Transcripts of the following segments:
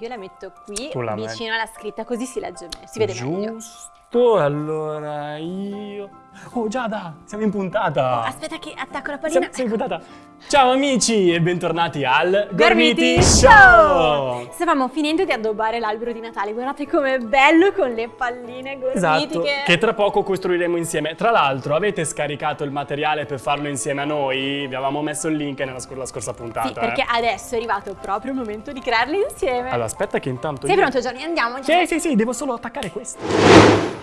io la metto qui, la vicino alla scritta, così si legge meglio, si vede meglio. Giusto, allora io... Oh Giada, siamo in puntata! Aspetta che attacco la Siamo, pallina. siamo in puntata! Ciao amici e bentornati al Gormiti Show! Stavamo finendo di addobbare l'albero di Natale, guardate com'è bello con le palline Esatto, gormitiche. che tra poco costruiremo insieme. Tra l'altro, avete scaricato il materiale per farlo insieme a noi? Vi avevamo messo il link nella scor- la scorsa puntata. Sì, perché eh. adesso è arrivato proprio il momento di crearli insieme. Allora, aspetta che intanto Sei io... pronto Gianni? Andiamo? Sì, sì, sì, devo solo attaccare questo.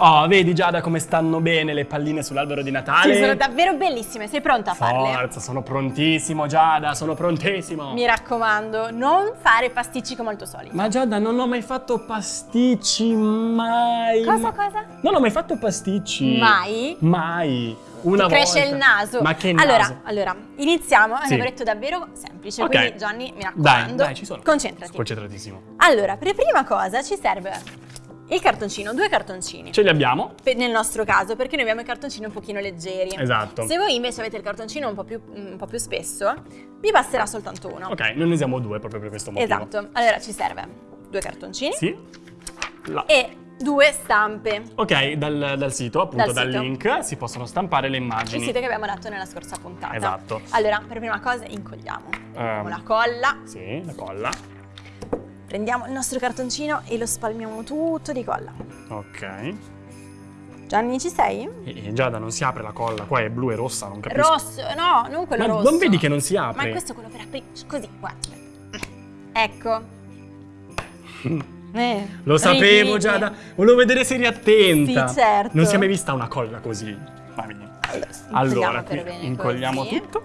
Oh, vedi Giada come stanno bene le palline sull'albero di Natale? Sì, sono davvero bellissime, sei pronta a farle? Forza, sono prontissimo Giada, sono prontissimo. Mi raccomando, non fare pasticci come al tuo solito. Ma Giada, non ho mai fatto pasticci, mai. Cosa, cosa? Non ho mai fatto pasticci. Mai? Mai. Una Ti cresce volta. il naso. Ma che allora, naso? Allora, iniziamo. È Sì. un lavoretto davvero semplice. Ok. Quindi, Gianni, mi Dai, raccomando. dai, ci sono. Concentrati. Concentratissimo. Allora, per prima cosa ci serve il cartoncino, due cartoncini. Ce li abbiamo? Per- nel nostro caso, perché noi abbiamo i cartoncini un pochino leggeri. Esatto. Se voi invece avete il cartoncino un po' più, un po' più spesso, vi basterà soltanto uno. Ok, noi ne usiamo due proprio per questo motivo. Esatto. Allora ci serve due cartoncini Sì. La- e due stampe. Ok, dal, dal sito, appunto Dal dal, sito. link, si possono stampare le Il immagini. sito che abbiamo dato nella scorsa puntata. Esatto. Allora, per prima cosa incolliamo. Prendiamo Ehm. la colla, Sì, la colla. Prendiamo il nostro cartoncino e lo spalmiamo tutto di colla. Ok. Gianni, ci sei? E, e Giada non si apre la colla, qua è blu e rossa, non capisco. Rosso, no, non quello Ma rosso. non vedi che non si Ma apre? questo è quello per aprire. Così, guarda. Ecco. Eh, Lo sapevo rigidi. Giada, volevo vedere se eri attenta. Sì, certo. Non si è mai vista una colla così. Va bene. Allora, incolliamo qui incolliamo così. tutto.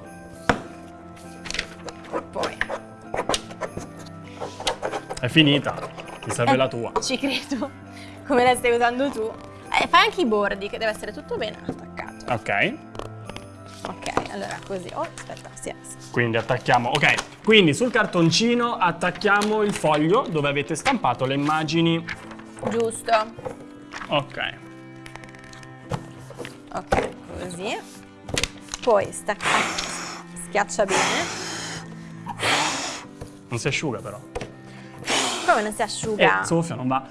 Poi È finita. Ti serve Eh, la tua. Ci credo. Come la stai usando tu. Eh, fai anche i bordi, che deve essere tutto bene attaccato. Ok. Ok, allora così. Oh, aspetta, sì. Quindi attacchiamo. Ok. Quindi sul cartoncino attacchiamo il foglio dove avete stampato le immagini. Giusto. Ok. Ok, così. Poi stacca. Schiaccia bene. Non si asciuga però. Come non si asciuga? Eh, soffia, non va.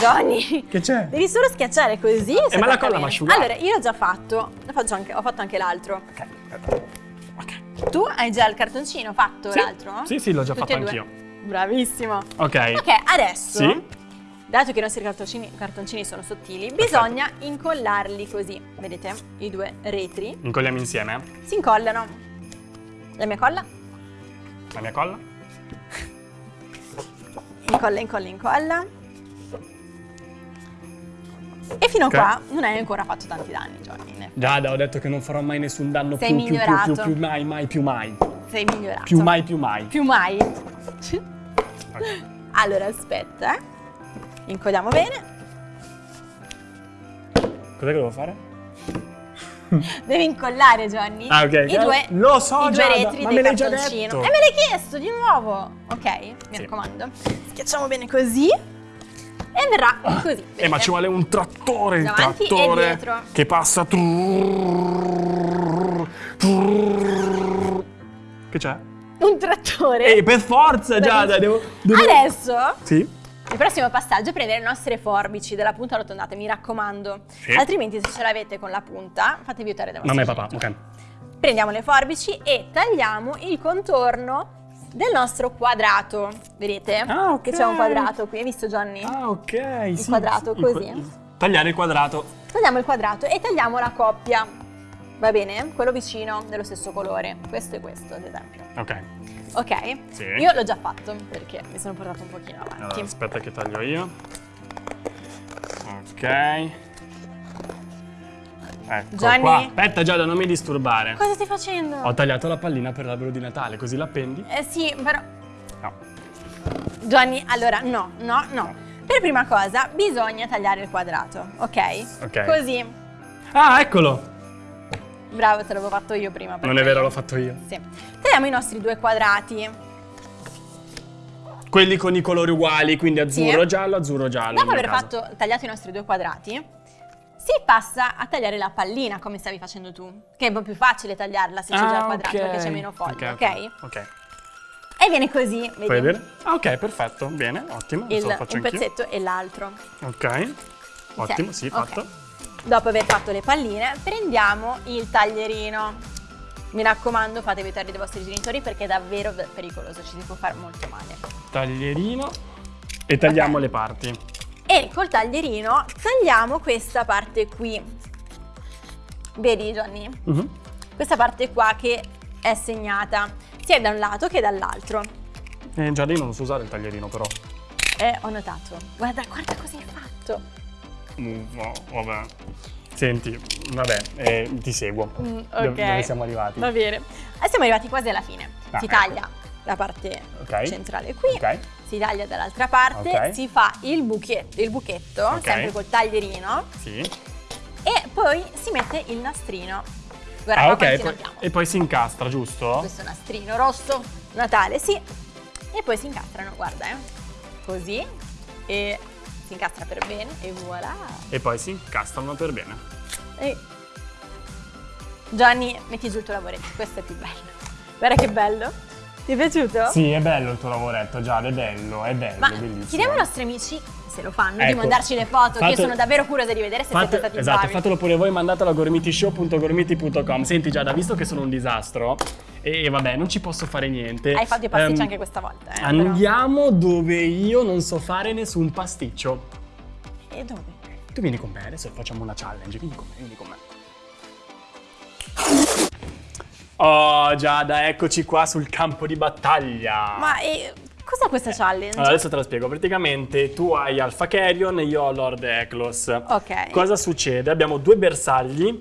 Johnny. Che c'è? Devi solo schiacciare così. Eh, ma la colla va asciugata. Allora, io l'ho già fatto. Faccio anche, ho fatto anche l'altro. Ok. Ok. Tu hai già il cartoncino fatto, Sì. l'altro? Sì, sì, l'ho già Tutti fatto anch'io. Bravissimo. Ok. Ok, adesso, Sì. dato che i nostri cartoncini, cartoncini sono sottili, bisogna incollarli così. Vedete? I due retri Incolliamo insieme. si incollano. La mia colla? La mia colla. Incolla, incolla, incolla. E fino Ok. a qua non hai ancora fatto tanti danni, Johnny. Giada, ho detto che non farò mai nessun danno Sei più, più, più, più, migliorato. più, mai, mai, più mai. Sei migliorato. Più mai, più mai. Più mai. Ok. Allora, aspetta, eh. Incolliamo bene. Cos'è che devo fare? Devi incollare, Johnny. Ah, ok. I due, Lo so, i due Giada, retri ma me l'hai già detto. E me l'hai chiesto di nuovo. Ok, mi Sì. raccomando. Schiacciamo bene così. E verrà così. Eh, ma ci vuole un trattore, il e trattore dietro. che passa. Che c'è? un trattore. Ehi, per forza, Giada, devo, devo... Adesso, Sì? il prossimo passaggio è prendere le nostre forbici della punta arrotondata, mi raccomando. Sì. Altrimenti, se ce l'avete con la punta, fatevi aiutare da Mamma e vostro papà, ok. Prendiamo le forbici e tagliamo il contorno del nostro quadrato. Vedete? Ah, ok. Che c'è un quadrato qui, hai visto Johnny? Ah, ok. sì, quadrato, sì, così. il- Tagliare il quadrato. Tagliamo il quadrato e tagliamo la coppia. Va bene? Quello vicino dello stesso colore. Questo e questo, ad esempio. Ok. Ok? Sì. Io l'ho già fatto perché mi sono portato un pochino avanti. Allora, aspetta che taglio io. Ok. Ecco Gianni? qua. Aspetta Giada, non mi disturbare. Cosa stai facendo? Ho tagliato la pallina per l'albero di Natale, così l'appendi? Eh sì, però... No. Gianni, allora, no, no, no. Per prima cosa bisogna tagliare il quadrato, ok? Ok. Così. Ah, eccolo! Bravo, te l'avevo fatto io prima. Non è vero, l'ho fatto io. Sì. Tagliamo i nostri due quadrati. Quelli con i colori uguali, quindi azzurro, Sì. giallo, azzurro, giallo. Dopo aver fatto, tagliato i nostri due quadrati, si passa a tagliare la pallina come stavi facendo tu, che è un po' più facile tagliarla se c'è già il Ah, quadrato ok. perché c'è meno foglie, ok? ok? Ok. E viene così, vedi? Puoi vedere? Ah, ok, perfetto. Bene, ottimo. Il- Adesso lo faccio un anch'io. pezzetto e l'altro. Ok. Ottimo, sì, fatto. Dopo aver fatto le palline, prendiamo il taglierino. Mi raccomando, fate aiutare dei vostri genitori perché è davvero pericoloso, ci si può fare molto male. Taglierino. E tagliamo le parti. E col taglierino tagliamo questa parte qui. Vedi, Johnny? Mhm. Questa parte qua che è segnata sia da un lato che dall'altro. Eh, io non so usare il taglierino, però. Eh, ho notato. Guarda, guarda cosa hai fatto. Mm, no, vabbè. Senti, vabbè, eh, ti seguo. Mm, Dove- ok. Dove siamo arrivati? Va bene. E siamo arrivati quasi alla fine. Ah, si ecco. taglia la parte Ok. centrale qui, Ok. Si taglia dall'altra parte, Ok. si fa il buchetto, il buchetto Ok. sempre col taglierino, Sì. e poi si mette il nastrino. Guarda Ah, qua ok. quanti ne poi- e poi si incastra, giusto? Questo nastrino rosso, Natale, sì. E poi si incastrano, guarda, eh. Così. E si incastra per bene e voilà. E poi si incastrano per bene. E... Gianni, metti giù il tuo lavoretto, questo è più bello. Guarda che bello. Ti è piaciuto? Sì, è bello il tuo lavoretto, Giada, è bello, è bello, Ma è bellissimo. chiediamo ai nostri amici se lo fanno di Ecco. mandarci le foto, che io Fate- sono davvero curiosa di vedere se siete Fate- stati esatto, bravi. fatelo pure voi, mandatelo a gormitishow.gormiti.com. Senti Giada, visto che sono un disastro e vabbè, non ci posso fare niente. Hai fatto i pasticci ehm, anche questa volta, eh, però. Andiamo dove io non so fare nessun pasticcio. E dove? Tu vieni con me, adesso facciamo una challenge. Vieni con me, vieni con me. Oh Giada, eccoci qua sul campo di battaglia. Ma eh, cos'è questa challenge? Allora, adesso te la spiego. Praticamente tu hai Alpha Carrion e io ho Lord Eklos. Ok. Cosa succede? Abbiamo due bersagli,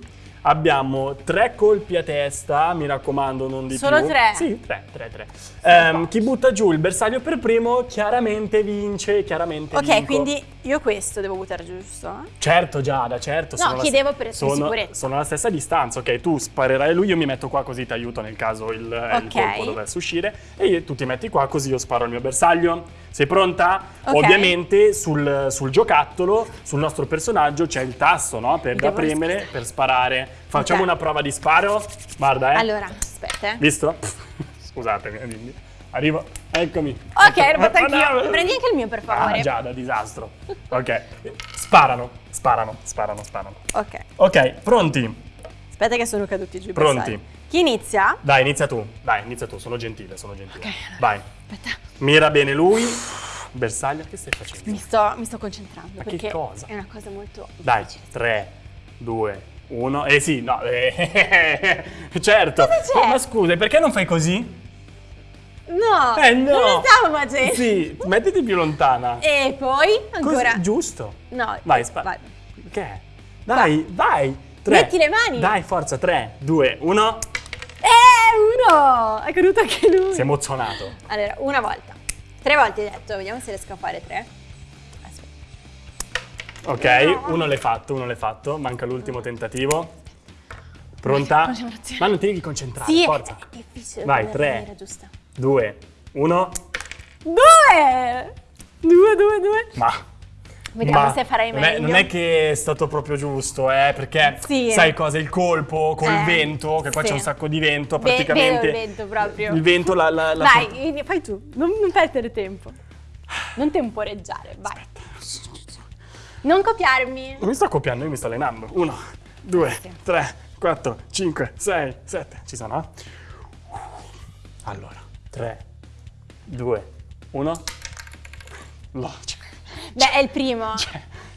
abbiamo tre colpi a testa, mi raccomando, non di Solo più. tre? Sì, tre, tre, tre. Ehm, chi butta giù il bersaglio per primo chiaramente vince, chiaramente Ok, vinco. quindi io questo devo buttare giusto? Certo Giada, certo. No, sono la- chiedevo per- sono, sicurezza. Sono alla stessa distanza, ok? Tu sparerai lui, io mi metto qua così ti aiuto nel caso il, il Ok. colpo dovesse uscire. E tu ti metti qua così io sparo il mio bersaglio. Sei pronta? Ok. Ovviamente sul, sul giocattolo, sul nostro personaggio c'è il tasto, no? Per, da Devo premere, rischiare. per sparare. Facciamo Ok. una prova di sparo. Guarda, eh. Allora, aspetta. eh. Visto? Scusatemi, eh, quindi. Arrivo, eccomi. Ok, l'ho fatto Ah, anch'io. Prendi anche il mio, per favore. Ah, già, da disastro. Ok. Sparano, sparano, sparano, sparano. Ok. Ok, pronti? Aspetta che sono caduti giù Pronti. bersagli. Chi inizia? Dai, inizia tu. Dai, inizia tu, sono gentile, sono gentile. Ok, allora. Vai. Aspetta. Mira bene lui. Bersaglio, che stai facendo? Mi sto, mi sto concentrando Ma che cosa? è una cosa molto Dai, difficile. 3, 2, 1. Eh sì, no, eh, certo. Cosa? Oh, ma scusa, perché non fai così? No, Eh no. non stavo facendo. Sì, mettiti più lontana. E poi ancora. Così, giusto. No, Vai, spara. vai. Che? Dai, vai. Tre. Metti le mani. Dai, forza, 3, 2, 1. Uno! È caduto anche lui. Si è emozionato. Allora, una volta. Tre volte hai detto, vediamo se riesco a fare tre. Aspetta. Ok, uno l'hai fatto, uno l'hai fatto. Manca l'ultimo tentativo. Pronta? Ma non ti devi concentrare, Sì, forza. è difficile. Vai, tre. 2, 1. Due! Due, due, due. Ma. Vediamo ma se farai non è- meglio. non è che è stato proprio giusto, eh, perché Sì. sai cosa? Il colpo col Eh, vento, che qua sì. c'è un sacco di vento, Ve- praticamente. vedo il vento proprio. Il vento la. la, la Vai, ini- fai tu. Non, non perdere tempo. Non temporeggiare, vai. Non copiarmi. Non mi sto copiando, io mi sto allenando. 1, 2, Sì. 3, 4, 5, 6, 7. Ci sono? eh? Allora, 3, 2, 1. No, cioè, Beh, è il primo.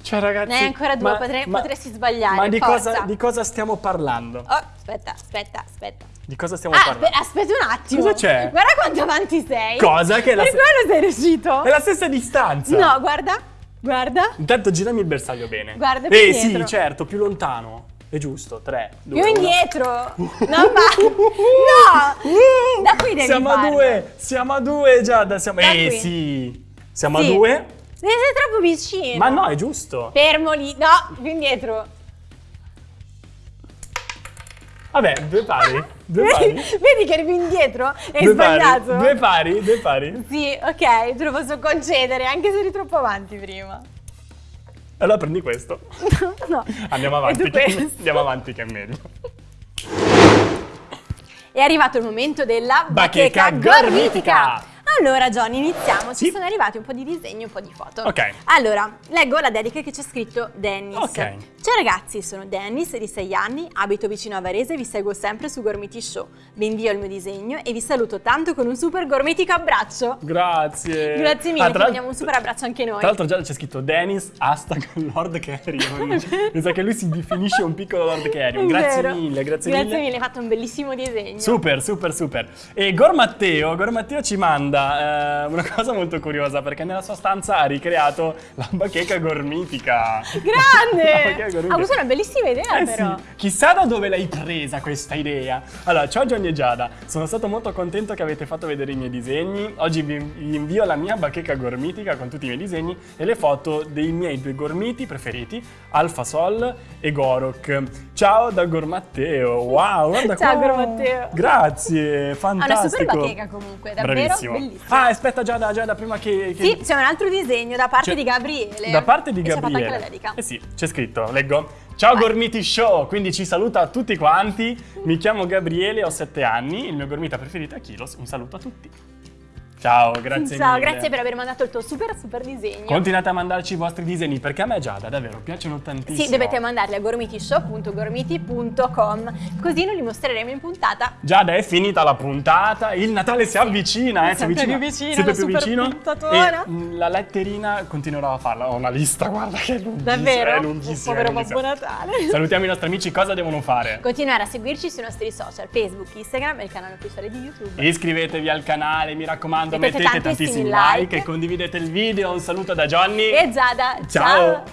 cioè, ragazzi. Ne hai ancora due, potrei- potresti sbagliare, Ma di cosa, di cosa stiamo parlando? Oh, aspetta, aspetta, aspetta. Di cosa stiamo Ah, parlando? aspe- aspetta un attimo. Cosa c'è? Guarda quanto avanti sei. Cosa? Che è la Per quello sei riuscito? È la stessa distanza. No, guarda. Guarda. Intanto girami il bersaglio bene. Guarda più Eh indietro. sì, certo, più lontano. È giusto, 3, 2, Più 1. indietro. No, ma... No! Da qui devi Siamo a due, siamo a due Giada, siamo... Da eh qui. sì, siamo Sì. a due. Sei troppo vicino. Ma no, è giusto. Fermo lì. No, più indietro. Vabbè, due pari. Due Vedi, pari. vedi che arrivi indietro? Hai Due sbagliato. pari. Due pari, due pari. Sì, ok, te lo posso concedere, anche se eri troppo avanti prima. Allora prendi questo. no. Andiamo E avanti. Che, andiamo avanti che è meglio. È arrivato il momento della Bacheca bacheca, gormitica. gormitica. Allora, Johnny, iniziamo. Ci Sì. sono arrivati un po' di disegni, un po' di foto. Ok. Allora, leggo la dedica che c'è scritto Dennis. Ok. Ciao ragazzi, sono Dennis di 6 anni, abito vicino a Varese e vi seguo sempre su Gormiti Show. Vi invio il mio disegno e vi saluto tanto con un super gormitico abbraccio. Grazie. Grazie mille, Ah, ti mandiamo un super abbraccio anche noi. Tra l'altro già c'è scritto Dennis, hashtag Lord Carrion. Mi sa che lui si definisce un piccolo Lord Carrion. Grazie vero. mille, grazie, Grazie mille, hai fatto un bellissimo disegno. Super, super, super. E Gor Matteo, Gor Matteo ci manda eh, una cosa molto curiosa perché nella sua stanza ha ricreato la bacheca gormitica. La Grande! Bacheca gormitica. Ha avuto una bellissima idea Eh però. sì, chissà da dove l'hai presa questa idea. Allora, ciao Johnny e Giada, sono stato molto contento che avete fatto vedere i miei disegni. Oggi vi vi invio la mia bacheca gormitica con tutti i miei disegni e le foto dei miei due gormiti preferiti, Alfa Sol e Gorok. Ciao da Gormatteo. Wow, guarda Ciao, qua. Gormatteo. Grazie, Ha fantastico. una super bacheca comunque, davvero Bravissimo. bellissima. Ah, aspetta Giada, Giada, prima che... che- Sì, c'è un altro disegno da parte di Gabriele. Da parte di E ci ha fatto Gabriele. anche la dedica. Eh sì, c'è scritto, leggo. Ciao Gormiti Show, quindi ci saluta a tutti quanti. Mi chiamo Gabriele, ho 7 anni, il mio gormita preferito è Kilos. Un saluto a tutti. Ciao, grazie Ciao, mille. grazie per aver mandato il tuo super super disegno. Continuate a mandarci i vostri disegni perché a me Giada davvero piacciono tantissimo. Sì, dovete mandarli a gormitishow.gormiti.com così noi li mostreremo in puntata. Giada è finita la puntata, il Natale si avvicina, eh, si Sempre avvicina. più vicino, sempre più vicino. puntatona. E mm, la letterina continuerò a farla, ho una lista, guarda che è lunghissima, Davvero? è lunghissima. Povero. Babbo Natale. Salutiamo i nostri amici, cosa devono fare? Continuare a seguirci sui nostri social, Facebook, Instagram e il canale ufficiale di YouTube. Iscrivetevi al canale, mi raccomando, Mettete mettete tantissimi tantissimi like. like e condividete il video. Un saluto da Johnny. E Giada, Ciao.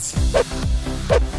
ciao.